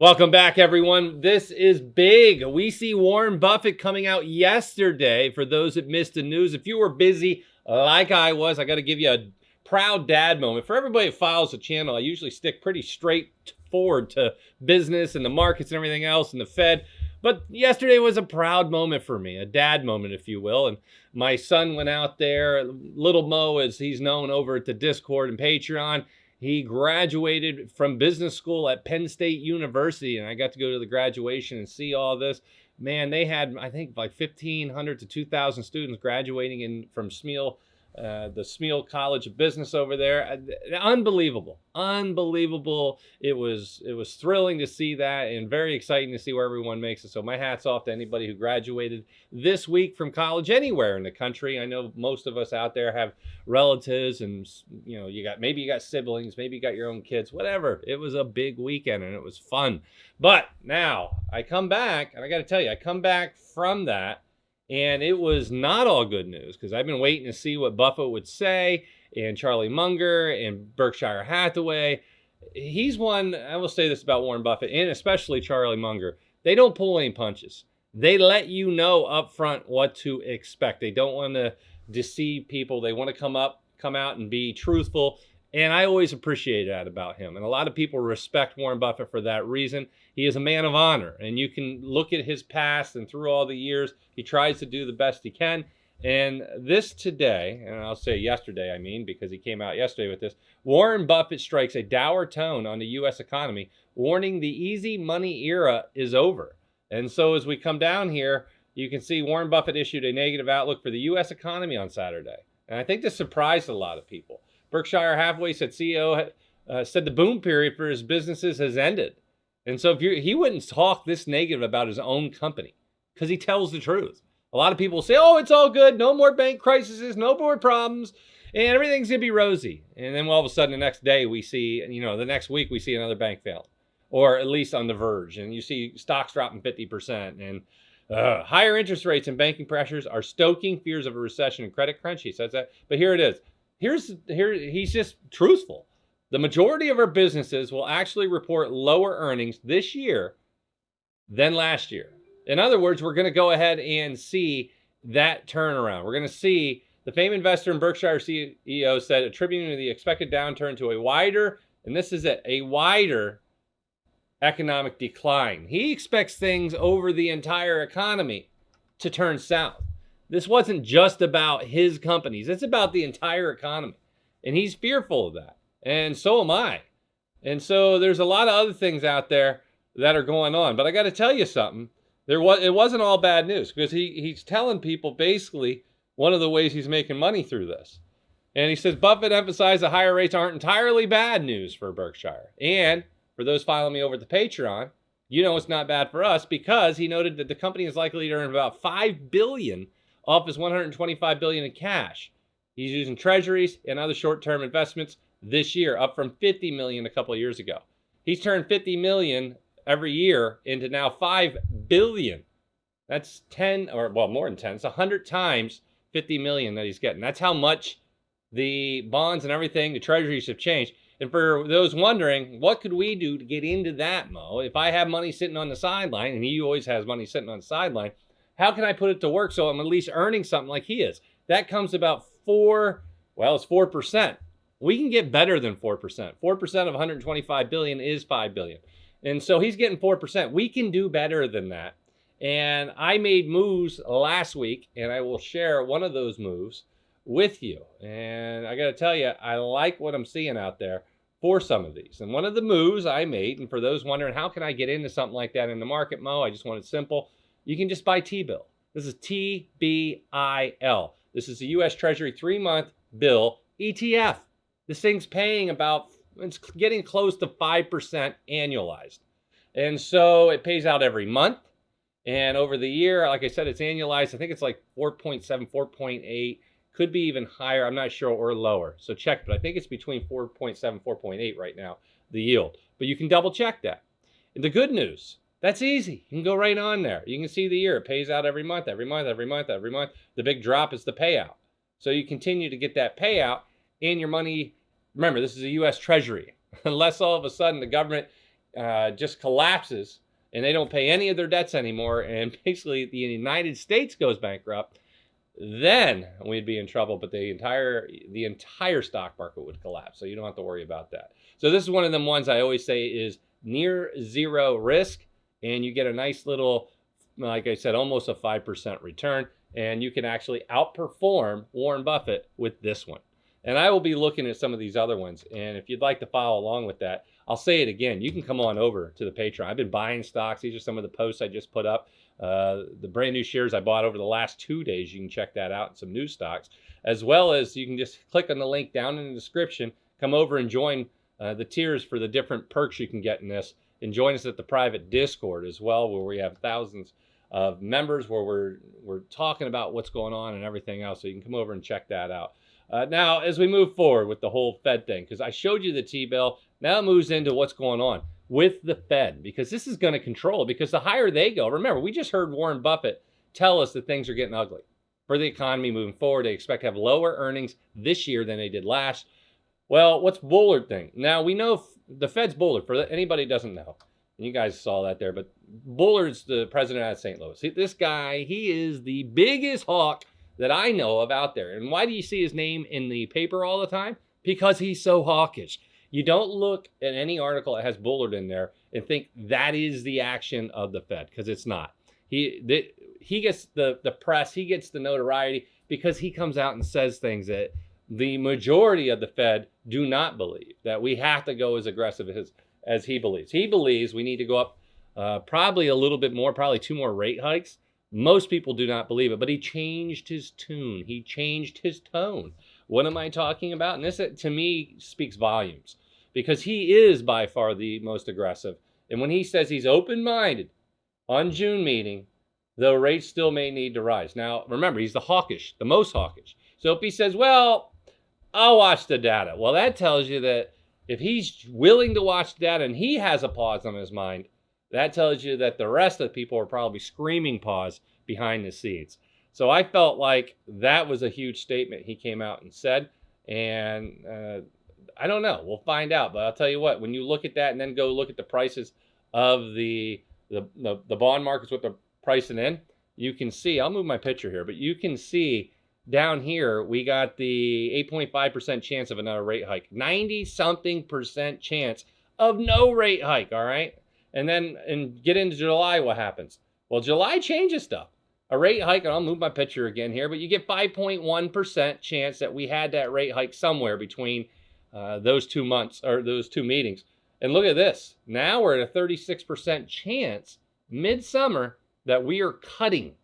Welcome back, everyone. This is big. We see Warren Buffett coming out yesterday. For those that missed the news, if you were busy like I was, I got to give you a proud dad moment. For everybody that follows the channel, I usually stick pretty straight forward to business and the markets and everything else and the Fed. But yesterday was a proud moment for me, a dad moment, if you will. And my son went out there, little Mo, as he's known over at the Discord and Patreon he graduated from business school at Penn State University, and I got to go to the graduation and see all this. Man, they had, I think, like 1,500 to 2,000 students graduating in from Smeal uh, the Smeal College of Business over there. Uh, unbelievable, unbelievable. It was it was thrilling to see that, and very exciting to see where everyone makes it. So my hats off to anybody who graduated this week from college anywhere in the country. I know most of us out there have relatives, and you know you got maybe you got siblings, maybe you got your own kids, whatever. It was a big weekend and it was fun. But now I come back, and I got to tell you, I come back from that and it was not all good news because I've been waiting to see what Buffett would say and Charlie Munger and Berkshire Hathaway. He's one, I will say this about Warren Buffett and especially Charlie Munger. They don't pull any punches. They let you know up front what to expect. They don't want to deceive people. They want to come up, come out and be truthful and I always appreciate that about him. And a lot of people respect Warren Buffett for that reason. He is a man of honor. And you can look at his past and through all the years, he tries to do the best he can. And this today, and I'll say yesterday, I mean, because he came out yesterday with this, Warren Buffett strikes a dour tone on the U.S. economy, warning the easy money era is over. And so as we come down here, you can see Warren Buffett issued a negative outlook for the U.S. economy on Saturday. And I think this surprised a lot of people. Berkshire Hathaway said CEO uh, said the boom period for his businesses has ended. And so if you he wouldn't talk this negative about his own company because he tells the truth. A lot of people say, "Oh, it's all good. No more bank crises. No more problems." And everything's gonna be rosy. And then all of a sudden, the next day, we see, you know, the next week, we see another bank fail, or at least on the verge. And you see stocks dropping 50%. And uh, higher interest rates and banking pressures are stoking fears of a recession and credit crunch. He says that. But here it is here's here he's just truthful. The majority of our businesses will actually report lower earnings this year than last year. In other words, we're going to go ahead and see that turnaround. We're going to see the famed investor and Berkshire CEO said attributing the expected downturn to a wider, and this is it, a wider economic decline. He expects things over the entire economy to turn south. This wasn't just about his companies. It's about the entire economy. And he's fearful of that. And so am I. And so there's a lot of other things out there that are going on. But I got to tell you something. There was it wasn't all bad news because he he's telling people basically one of the ways he's making money through this. And he says Buffett emphasized the higher rates aren't entirely bad news for Berkshire. And for those following me over the Patreon, you know it's not bad for us because he noted that the company is likely to earn about 5 billion off his 125 billion in cash. He's using treasuries and other short-term investments this year, up from 50 million a couple of years ago. He's turned 50 million every year into now 5 billion. That's 10 or well, more than 10. It's 100 times 50 million that he's getting. That's how much the bonds and everything, the treasuries have changed. And for those wondering, what could we do to get into that, Mo? If I have money sitting on the sideline, and he always has money sitting on the sideline, how can I put it to work so I'm at least earning something like he is? That comes about four, well, it's 4%. We can get better than 4%. 4% of 125 billion is 5 billion. And so he's getting 4%. We can do better than that. And I made moves last week, and I will share one of those moves with you. And I got to tell you, I like what I'm seeing out there for some of these. And one of the moves I made, and for those wondering, how can I get into something like that in the market, Mo? I just want it simple you can just buy T-bill. This is T-B-I-L. This is a U.S. Treasury three-month bill ETF. This thing's paying about, it's getting close to 5% annualized. And so it pays out every month. And over the year, like I said, it's annualized. I think it's like 4.7, 4.8, could be even higher. I'm not sure, or lower. So check, but I think it's between 4.7, 4.8 right now, the yield. But you can double check that. And the good news, that's easy. You can go right on there. You can see the year. It pays out every month, every month, every month, every month. The big drop is the payout. So you continue to get that payout and your money. Remember, this is a U.S. Treasury. Unless all of a sudden the government uh, just collapses and they don't pay any of their debts anymore, and basically the United States goes bankrupt, then we'd be in trouble. But the entire the entire stock market would collapse, so you don't have to worry about that. So this is one of them ones I always say is near zero risk, and you get a nice little, like I said, almost a five percent return, and you can actually outperform Warren Buffett with this one. And I will be looking at some of these other ones. And if you'd like to follow along with that, I'll say it again. You can come on over to the Patreon. I've been buying stocks. These are some of the posts I just put up. Uh, the brand new shares I bought over the last two days. You can check that out some new stocks, as well as you can just click on the link down in the description. Come over and join uh, the tiers for the different perks you can get in this. And join us at the private Discord as well, where we have thousands of members where we're we're talking about what's going on and everything else. So you can come over and check that out. Uh, now, as we move forward with the whole Fed thing, because I showed you the T-bill, now it moves into what's going on with the Fed, because this is going to control, because the higher they go, remember, we just heard Warren Buffett tell us that things are getting ugly for the economy moving forward. They expect to have lower earnings this year than they did last. Well, what's Bullard thing? Now, we know the Fed's Bullard, for anybody doesn't know. You guys saw that there, but Bullard's the president of St. Louis. This guy, he is the biggest hawk that I know of out there. And why do you see his name in the paper all the time? Because he's so hawkish. You don't look at any article that has Bullard in there and think that is the action of the Fed because it's not. He the, he gets the the press, he gets the notoriety because he comes out and says things that the majority of the Fed do not believe that we have to go as aggressive as as he believes. He believes we need to go up uh, probably a little bit more, probably two more rate hikes. Most people do not believe it, but he changed his tune. He changed his tone. What am I talking about? And this, uh, to me, speaks volumes because he is by far the most aggressive. And when he says he's open minded on June meeting, though rates still may need to rise. Now, remember, he's the hawkish, the most hawkish. So if he says, well, I'll watch the data, well, that tells you that if he's willing to watch data and he has a pause on his mind, that tells you that the rest of the people are probably screaming pause behind the scenes. So I felt like that was a huge statement he came out and said. And uh, I don't know. We'll find out. But I'll tell you what, when you look at that and then go look at the prices of the, the, the, the bond markets, what they're pricing in, you can see, I'll move my picture here, but you can see down here, we got the 8.5% chance of another rate hike, 90 something percent chance of no rate hike. All right. And then and get into July, what happens? Well, July changes stuff. A rate hike, and I'll move my picture again here, but you get 5.1% chance that we had that rate hike somewhere between uh, those two months or those two meetings. And look at this. Now we're at a 36% chance midsummer that we are cutting.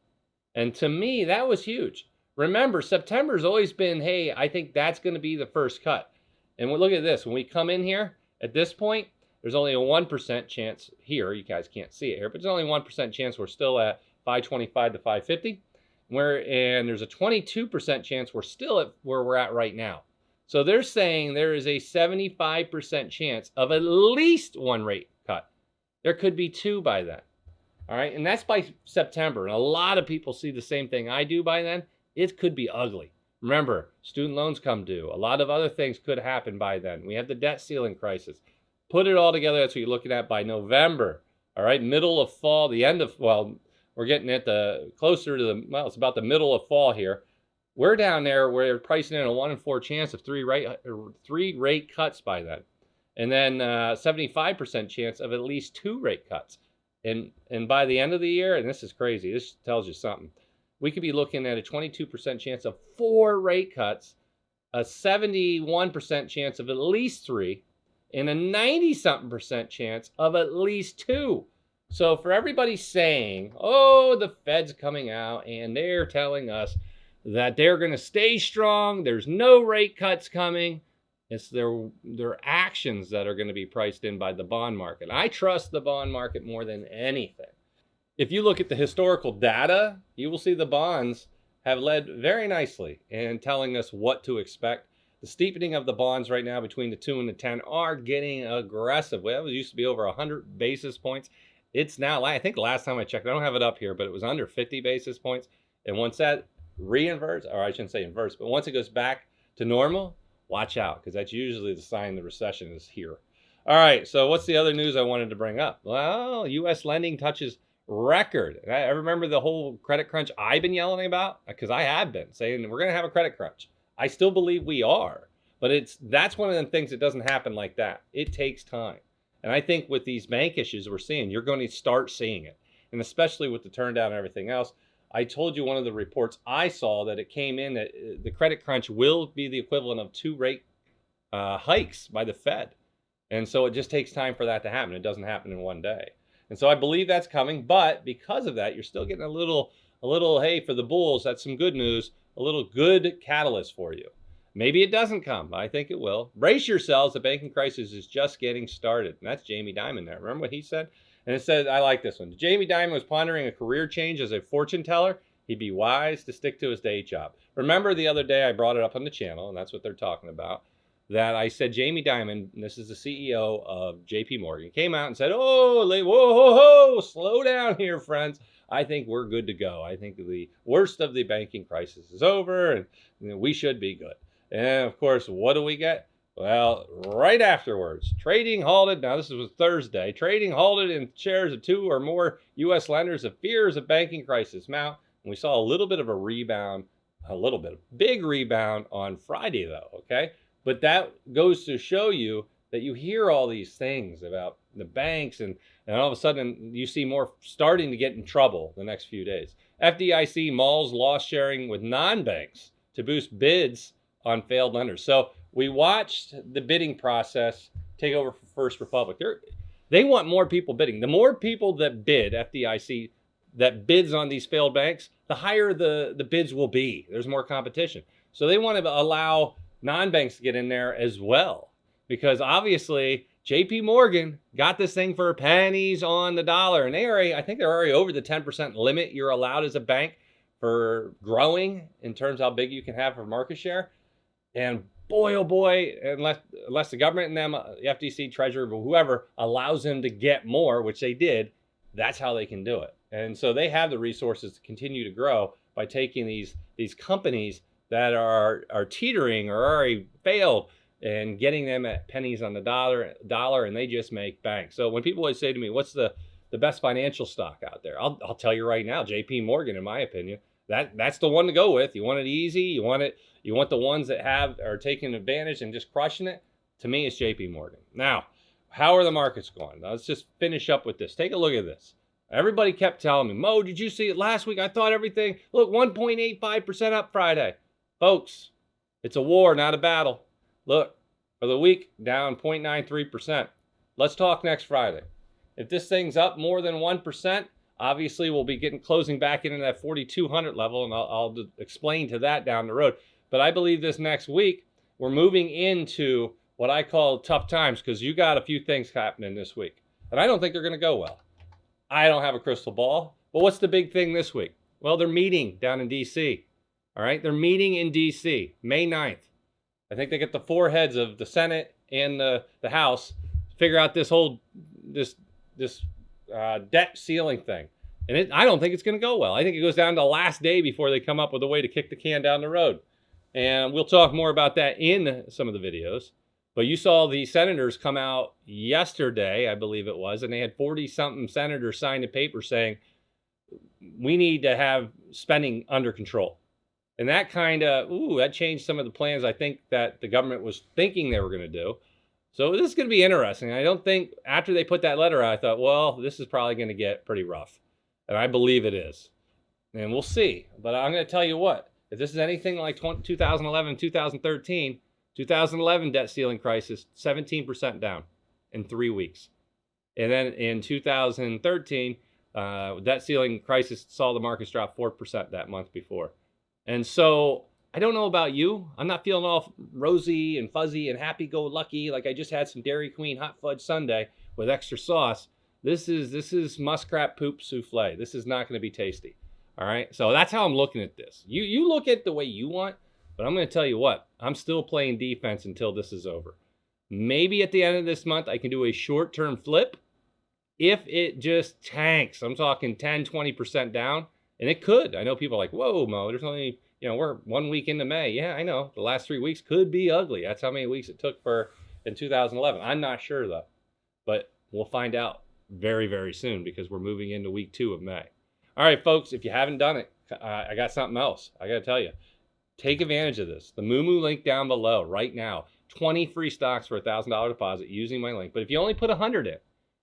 And to me, that was huge. Remember, September's always been, hey, I think that's going to be the first cut. And look at this. When we come in here at this point, there's only a 1% chance here. You guys can't see it here, but there's only 1% chance we're still at 525 to 550. Where, and there's a 22% chance we're still at where we're at right now. So they're saying there is a 75% chance of at least one rate cut. There could be two by then. All right. And that's by September. And a lot of people see the same thing I do by then. It could be ugly. Remember, student loans come due. A lot of other things could happen by then. We have the debt ceiling crisis. Put it all together. That's what you're looking at by November. All right, middle of fall, the end of well, we're getting at the closer to the well, it's about the middle of fall here. We're down there. We're pricing in a one in four chance of three rate three rate cuts by then, and then 75% uh, chance of at least two rate cuts. And and by the end of the year, and this is crazy. This tells you something. We could be looking at a 22% chance of four rate cuts, a 71% chance of at least three, and a 90 something percent chance of at least two. So for everybody saying, oh, the Fed's coming out and they're telling us that they're going to stay strong, there's no rate cuts coming. It's their their actions that are going to be priced in by the bond market. I trust the bond market more than anything. If you look at the historical data, you will see the bonds have led very nicely in telling us what to expect the steepening of the bonds right now between the 2 and the 10 are getting aggressive. Well, it used to be over 100 basis points. It's now, I think last time I checked, I don't have it up here, but it was under 50 basis points. And once that reinverts, or I shouldn't say inverts, but once it goes back to normal, watch out because that's usually the sign the recession is here. All right. So what's the other news I wanted to bring up? Well, U.S. lending touches record. I remember the whole credit crunch I've been yelling about because I have been saying we're going to have a credit crunch. I still believe we are, but it's that's one of the things that doesn't happen like that. It takes time. And I think with these bank issues we're seeing, you're going to start seeing it. And especially with the turndown and everything else, I told you one of the reports I saw that it came in that uh, the credit crunch will be the equivalent of two rate uh, hikes by the Fed. And so it just takes time for that to happen. It doesn't happen in one day. And so I believe that's coming, but because of that, you're still getting a little, a little, hey, for the bulls, that's some good news, a little good catalyst for you. Maybe it doesn't come. I think it will. Brace yourselves. The banking crisis is just getting started. And that's Jamie Dimon there. Remember what he said? And it said, I like this one. Jamie Dimon was pondering a career change as a fortune teller. He'd be wise to stick to his day job. Remember the other day I brought it up on the channel, and that's what they're talking about. That I said Jamie Dimon, this is the CEO of JP Morgan, came out and said, Oh, whoa, whoa, whoa, slow down here, friends. I think we're good to go. I think the worst of the banking crisis is over and we should be good. And of course, what do we get? Well, right afterwards, trading halted. Now, this was Thursday. Trading halted in shares of two or more U.S. lenders of fears of banking crisis mount. And we saw a little bit of a rebound, a little bit, of big rebound on Friday, though. Okay. But that goes to show you that you hear all these things about the banks, and, and all of a sudden you see more starting to get in trouble the next few days. FDIC malls loss sharing with non banks to boost bids on failed lenders. So we watched the bidding process take over for First Republic. They're, they want more people bidding. The more people that bid, FDIC, that bids on these failed banks, the higher the, the bids will be. There's more competition. So they want to allow non-banks to get in there as well. Because obviously, JP Morgan got this thing for pennies on the dollar. And they already, I think they're already over the 10% limit you're allowed as a bank for growing in terms of how big you can have for market share. And boy, oh boy, unless unless the government and them, uh, the FTC, Treasury, whoever allows them to get more, which they did, that's how they can do it. And so they have the resources to continue to grow by taking these these companies that are are teetering or already failed and getting them at pennies on the dollar dollar, and they just make bank. So when people always say to me, "What's the the best financial stock out there?" I'll I'll tell you right now, J.P. Morgan, in my opinion that that's the one to go with. You want it easy. You want it. You want the ones that have are taking advantage and just crushing it. To me, it's J.P. Morgan. Now, how are the markets going? Now, let's just finish up with this. Take a look at this. Everybody kept telling me, Mo, did you see it last week? I thought everything. Look, 1.85% up Friday, folks. It's a war, not a battle. Look, for the week, down 0.93%. Let's talk next Friday. If this thing's up more than 1%, Obviously, we'll be getting closing back into that 4,200 level, and I'll, I'll explain to that down the road. But I believe this next week, we're moving into what I call tough times because you got a few things happening this week. And I don't think they're going to go well. I don't have a crystal ball. But what's the big thing this week? Well, they're meeting down in D.C. All right, they're meeting in D.C. May 9th. I think they get the four heads of the Senate and the, the House figure out this whole this this uh, debt ceiling thing. And it, I don't think it's going to go well. I think it goes down to the last day before they come up with a way to kick the can down the road. And we'll talk more about that in some of the videos. But you saw the senators come out yesterday, I believe it was, and they had 40 something senators sign a paper saying, we need to have spending under control. And that kind of, ooh, that changed some of the plans I think that the government was thinking they were going to do. So this is going to be interesting. I don't think after they put that letter out, I thought, well, this is probably going to get pretty rough. And I believe it is. And we'll see. But I'm going to tell you what, if this is anything like 2011, 2013, 2011 debt ceiling crisis, 17% down in three weeks. And then in 2013, uh, debt ceiling crisis saw the markets drop 4% that month before. And so I don't know about you. I'm not feeling all rosy and fuzzy and happy-go-lucky like I just had some Dairy Queen hot fudge sundae with extra sauce. This is this is muskrat poop souffle. This is not going to be tasty. All right. So that's how I'm looking at this. You you look at the way you want, but I'm going to tell you what. I'm still playing defense until this is over. Maybe at the end of this month I can do a short-term flip if it just tanks. I'm talking 10, 20% down, and it could. I know people are like, "Whoa, Mo, there's only you know, we're one week into May. Yeah, I know. The last three weeks could be ugly. That's how many weeks it took for, in 2011. I'm not sure though, but we'll find out very, very soon because we're moving into week two of May. All right, folks, if you haven't done it, uh, I got something else. I got to tell you, take advantage of this. The Moomoo link down below right now. 20 free stocks for a $1,000 deposit using my link. But if you only put 100 in,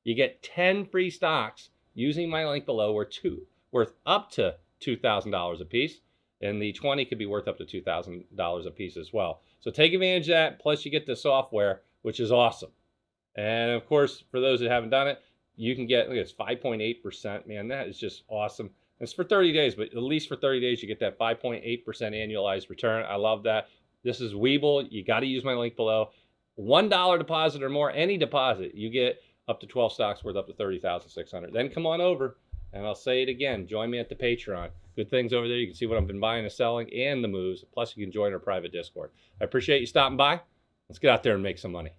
you get 10 free stocks using my link below or two, worth up to $2,000 a piece. And the 20 could be worth up to $2,000 a piece as well. So take advantage of that. Plus, you get the software, which is awesome. And of course, for those that haven't done it, you can get, look, it's 5.8%. Man, that is just awesome. It's for 30 days, but at least for 30 days, you get that 5.8% annualized return. I love that. This is Webull. You got to use my link below. $1 deposit or more, any deposit, you get up to 12 stocks worth up to 30,600. Then come on over and I'll say it again. Join me at the Patreon. Good things over there. You can see what I've been buying and selling and the moves. Plus, you can join our private Discord. I appreciate you stopping by. Let's get out there and make some money.